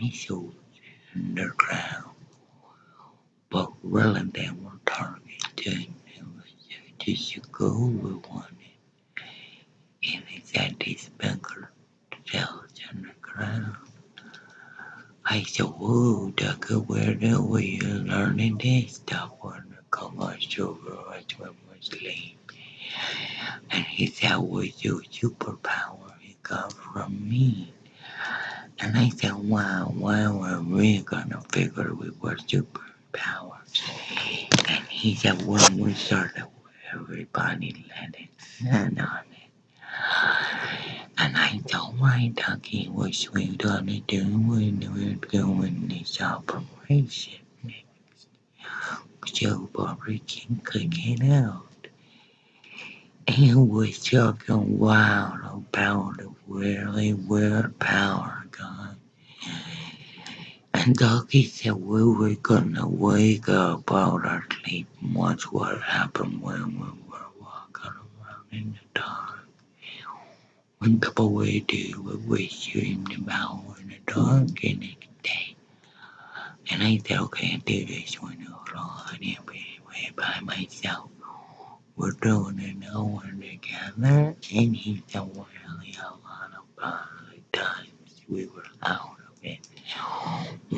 missiles underground, but really they were was just to go with one, at this bunker cells underground. I said, whoa, Tucker, where the we learning this stuff on the commercial world when sleep? And he said, what's your superpower? It got from me. And I said, wow, why were we gonna figure we were superpowers? And he said, when we started, everybody let it stand on it. And I told my ducky what we gonna do when we were doing this operation. Next. So Barbara King could get out. And we're talking wild about the really weird power gun. And Ducky said we were gonna wake up out our sleep and watch what happened when we were walking around in the dark. When people we do we dreamed about in the dark in the day. And I said, okay, I do this one alone and be way by myself. We're doing it all together. And he said, well, yeah, a lot of times we were out of it.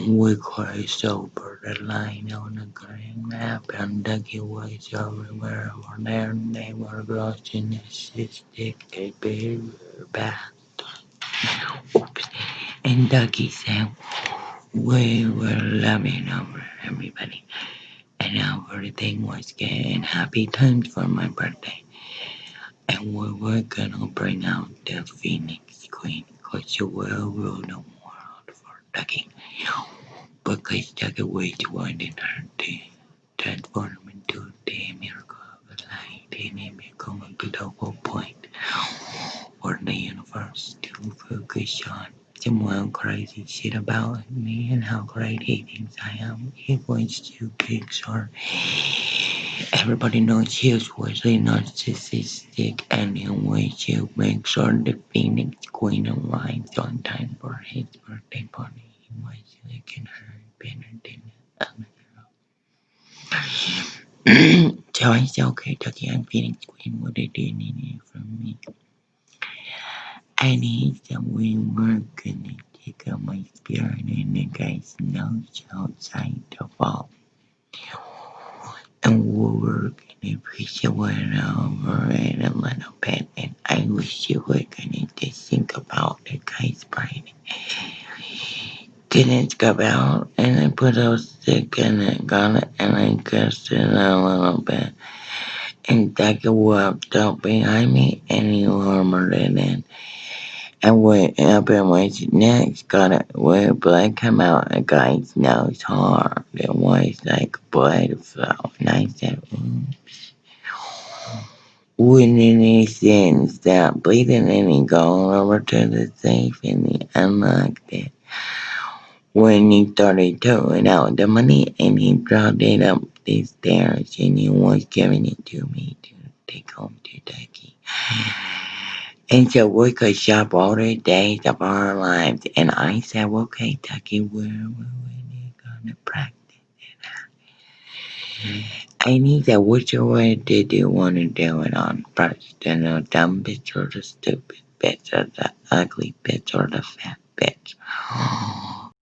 We crossed over the line on the green map and Dougie was everywhere over there they were the stick they be. Oops. And Dougie said we were loving over everybody. And everything was getting happy times for my birthday. And we were gonna bring out the Phoenix Queen because she will rule the for Dougie. Because Dougie way too wanted her to transform into the miracle of light and it become a global point for the universe to focus on. Someone crazy shit about me and how great he thinks I am. He wants to Pixar. Everybody knows he's really narcissistic and wants to make sure the Phoenix Queen arrives on time for his birthday party. He was liking her better than other girl. so I said, okay, I'm Phoenix Queen. What did you need from me? And he said, we were gonna take out my spirit and the guy's nose outside the vault. And we were gonna push it over it a little bit. And I wish you were gonna just think about the guy's brain. Didn't come out and I put a stick in it, got it, and I kissed it a little bit. And Dagger walked up behind me and he hammered it in. And went up and went next, got it where blood come out a guy's nose hard. It was like blood fell. And I said, oops. He then stop bleeding and he go over to the safe and he unlocked it. When he started throwing out the money and he brought it up the stairs and he was giving it to me to take home to Ducky. And so we could shop all the days of our lives. And I said, okay, Ducky, where were we gonna practice it at? And he said, which way did you want to do it on first? The dumb bitch or the stupid bitch or the ugly bitch or the fat bitch?